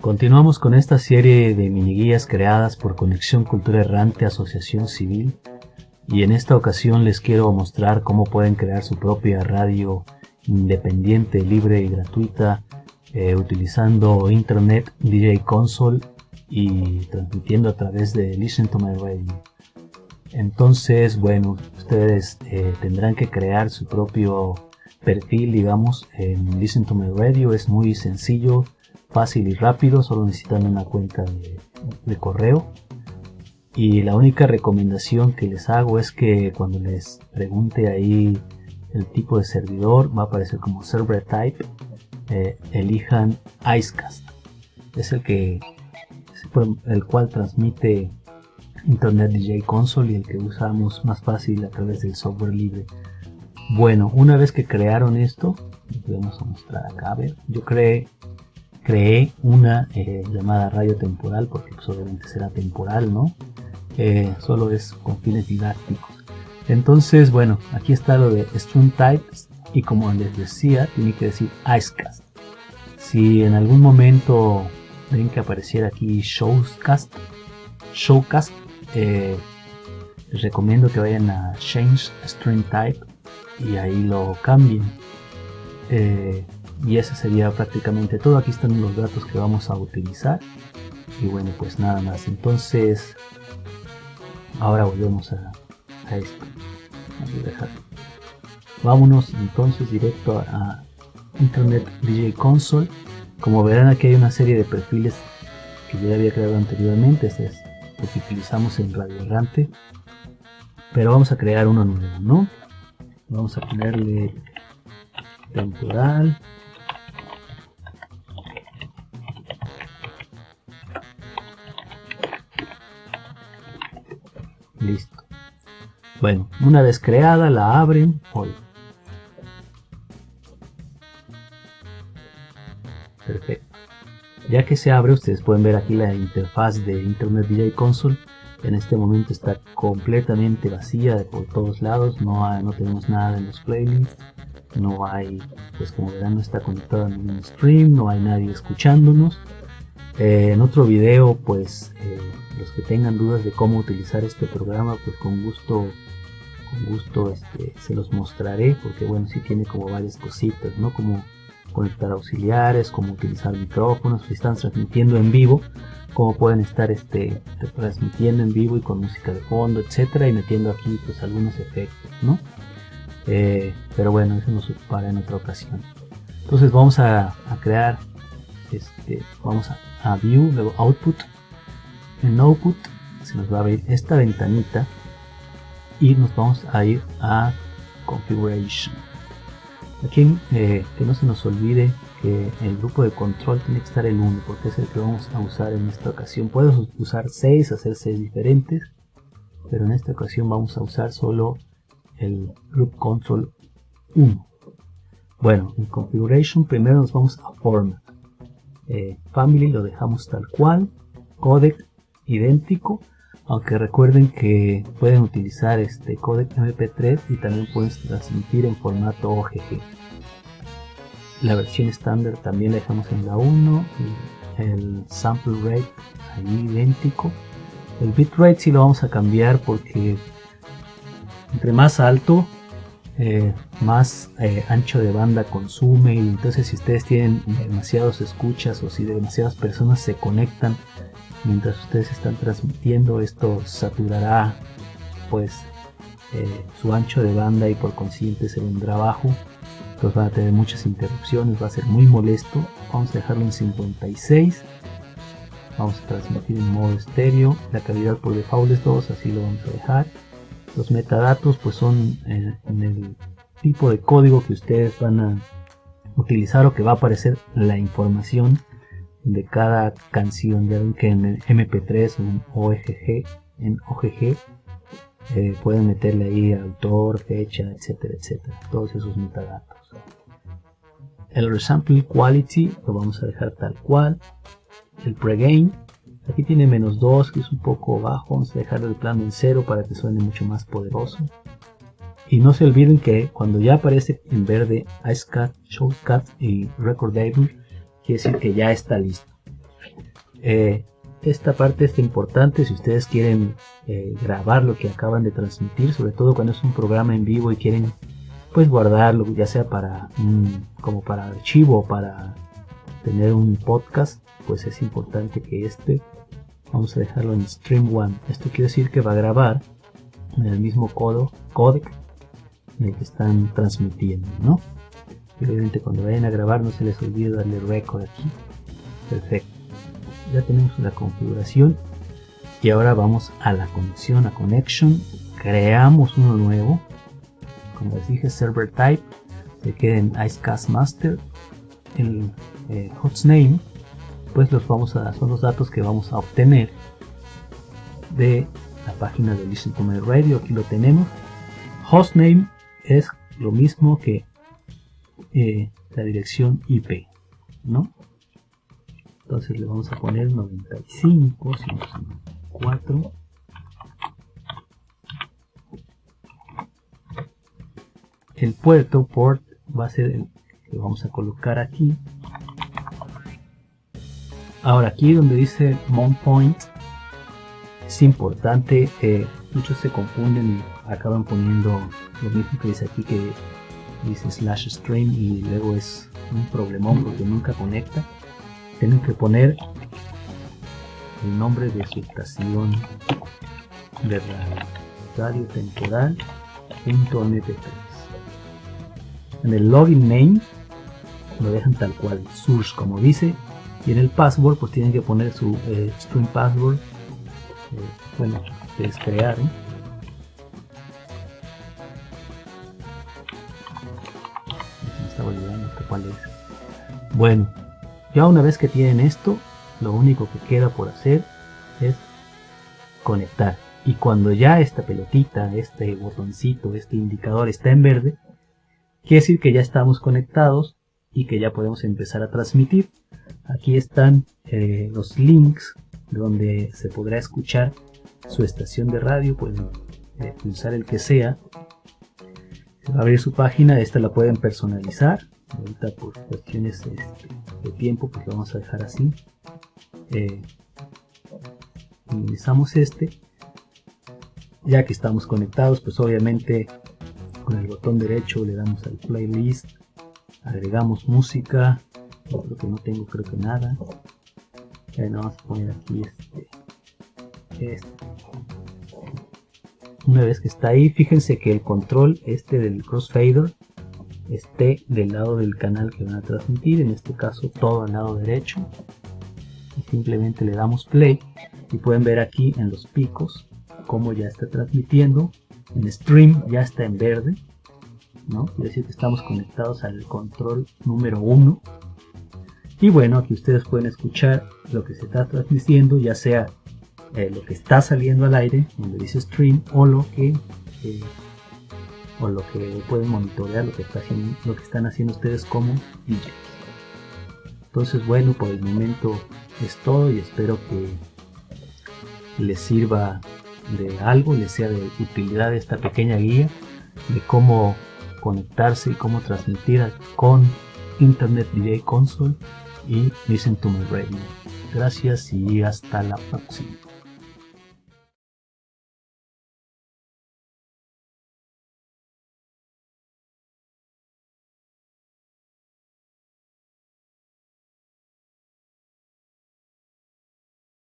Continuamos con esta serie de mini guías creadas por Conexión Cultura Errante Asociación Civil y en esta ocasión les quiero mostrar cómo pueden crear su propia radio independiente, libre y gratuita eh, utilizando Internet DJ Console y transmitiendo a través de Listen to My Radio. Entonces, bueno, ustedes eh, tendrán que crear su propio perfil, digamos, en Listen to My Radio. Es muy sencillo, fácil y rápido, solo necesitan una cuenta de, correo. Y la única recomendación que les hago es que cuando les pregunte ahí el tipo de servidor, va a aparecer como server type, eh, elijan Icecast. Es el que el cual transmite Internet DJ Console y el que usamos más fácil a través del software libre. Bueno, una vez que crearon esto, vamos a mostrar acá, a ver, yo creé creé una eh, llamada radio temporal porque pues, obviamente será temporal, ¿no? Eh, solo es con fines didácticos. Entonces, bueno, aquí está lo de Stream Types y como les decía, tiene que decir Icecast. Si en algún momento ven que apareciera aquí Showcast, Showcast, eh, les recomiendo que vayan a Change Stream Type y ahí lo cambien y ese sería prácticamente todo. Aquí están los datos que vamos a utilizar. Y bueno pues nada más. Entonces ahora volvemos a, esto. Vámonos entonces directo a, internet DJ console. Como verán aquí hay una serie de perfiles que ya había creado anteriormente. Este es lo que utilizamos en Radio Errante. Pero vamos a crear uno nuevo no vamos a ponerle temporal Bueno, una vez creada la abren hoy. Perfecto. Ya que se abre, ustedes pueden ver aquí la interfaz de Internet DJ Console. En este momento está completamente vacía de por todos lados. No, no tenemos nada en los playlists. No hay, pues como verán, no está conectado a ningún stream. No hay nadie escuchándonos. Eh, en otro video, pues eh, los que tengan dudas de cómo utilizar este programa, pues con gusto, con gusto este, se los mostraré, porque bueno, sí tiene como varias cositas, ¿no? Como conectar auxiliares, cómo utilizar micrófonos, si están transmitiendo en vivo, cómo pueden estar este, transmitiendo en vivo y con música de fondo, etcétera, y metiendo aquí pues algunos efectos, ¿no? Eh, pero bueno, eso nos ocupará en otra ocasión. Entonces vamos a, crear, este, vamos a View, luego Output, en Output se nos va a abrir esta ventanita y nos vamos a ir a Configuration. Aquí eh, que no se nos olvide que el grupo de control tiene que estar el 1 porque es el que vamos a usar en esta ocasión. Puedes usar 6, hacer 6 diferentes, pero en esta ocasión vamos a usar solo el Group Control 1. Bueno, en Configuration primero nos vamos a Format. Eh, family lo dejamos tal cual. Codec idéntico aunque recuerden que pueden utilizar este codec mp3 y también pueden transmitir en formato OGG la versión estándar también la dejamos en la 1 el sample rate ahí idéntico. El bitrate si lo vamos a cambiar porque entre más alto eh, más eh, ancho de banda consume y entonces si ustedes tienen demasiados escuchas o si demasiadas personas se conectan mientras ustedes están transmitiendo esto saturará pues eh, su ancho de banda y por consiguiente se vendrá bajo entonces van a tener muchas interrupciones va a ser muy molesto. Vamos a dejarlo en 56 vamos a transmitir en modo estéreo. La calidad por default es 2 así lo vamos a dejar. Los metadatos pues son eh, en el tipo de código que ustedes van a utilizar o que va a aparecer la información de cada canción. Ya que en MP3 o en OGG, en OGG eh, pueden meterle ahí autor, fecha, etcétera, etcétera. Todos esos metadatos. El resample quality lo vamos a dejar tal cual. El pregain, aquí tiene menos 2 que es un poco bajo. Vamos a dejar el plano en 0 para que suene mucho más poderoso. Y no se olviden que cuando ya aparece en verde Icecat, Showcat y Recordable, quiere decir que ya está listo. Eh, esta parte es importante si ustedes quieren eh, grabar lo que acaban de transmitir, sobre todo cuando es un programa en vivo y quieren pues guardarlo, ya sea para como para archivo o para tener un podcast, pues es importante que este vamos a dejarlo en stream 1. Esto quiere decir que va a grabar en el mismo codo, codec en el que están transmitiendo, ¿no? Y obviamente cuando vayan a grabar no se les olvide darle record aquí. Perfecto. Ya tenemos la configuración y ahora vamos a la conexión, a connection. Creamos uno nuevo. Como les dije, server type. Se queda en Icecast Master. El eh, hostname, pues los vamos a, son los datos que vamos a obtener de la página de Listen to My Radio. Aquí lo tenemos. Hostname es lo mismo que eh, la dirección IP, ¿no? Entonces le vamos a poner 95, 4. El puerto port va a ser el que vamos a colocar aquí. Ahora aquí donde dice mount point es importante, eh, muchos se confunden y acaban poniendo lo mismo que dice aquí que dice slash stream y luego es un problemón porque nunca conecta. Tienen que poner el nombre de su estación de radio temporal .mp3 en el login name lo dejan tal cual source como dice y en el password pues tienen que poner su eh, string password eh, bueno ustedes crearon cuál Bueno, ya una vez que tienen esto, lo único que queda por hacer es conectar. Y cuando ya esta pelotita, este botoncito, este indicador está en verde, quiere decir que ya estamos conectados y que ya podemos empezar a transmitir. Aquí están eh, los links donde se podrá escuchar su estación de radio. Pueden eh, pulsar el que sea. Va a abrir su página. Esta la pueden personalizar. Ahorita por cuestiones este, de tiempo pues lo vamos a dejar así. Eh, minimizamos este. Ya que estamos conectados pues obviamente con el botón derecho le damos al playlist agregamos música que no tengo creo que nada. Ya vamos a poner aquí este, este una vez que está ahí fíjense que el control este del crossfader esté del lado del canal que van a transmitir, en este caso todo al lado derecho. Y simplemente le damos play y pueden ver aquí en los picos cómo ya está transmitiendo. En stream ya está en verde, ¿no? Quiere decir que estamos conectados al control número 1. Y bueno, aquí ustedes pueden escuchar lo que se está transmitiendo, ya sea eh, lo que está saliendo al aire, donde dice stream, o lo que eh, o lo que pueden monitorear lo que, está haciendo, lo que están haciendo ustedes como DJs. Entonces bueno, por el momento es todo y espero que les sirva de algo, les sea de utilidad esta pequeña guía de cómo conectarse y cómo transmitir con Internet DJ Console y Listen to My Radio. Gracias y hasta la próxima.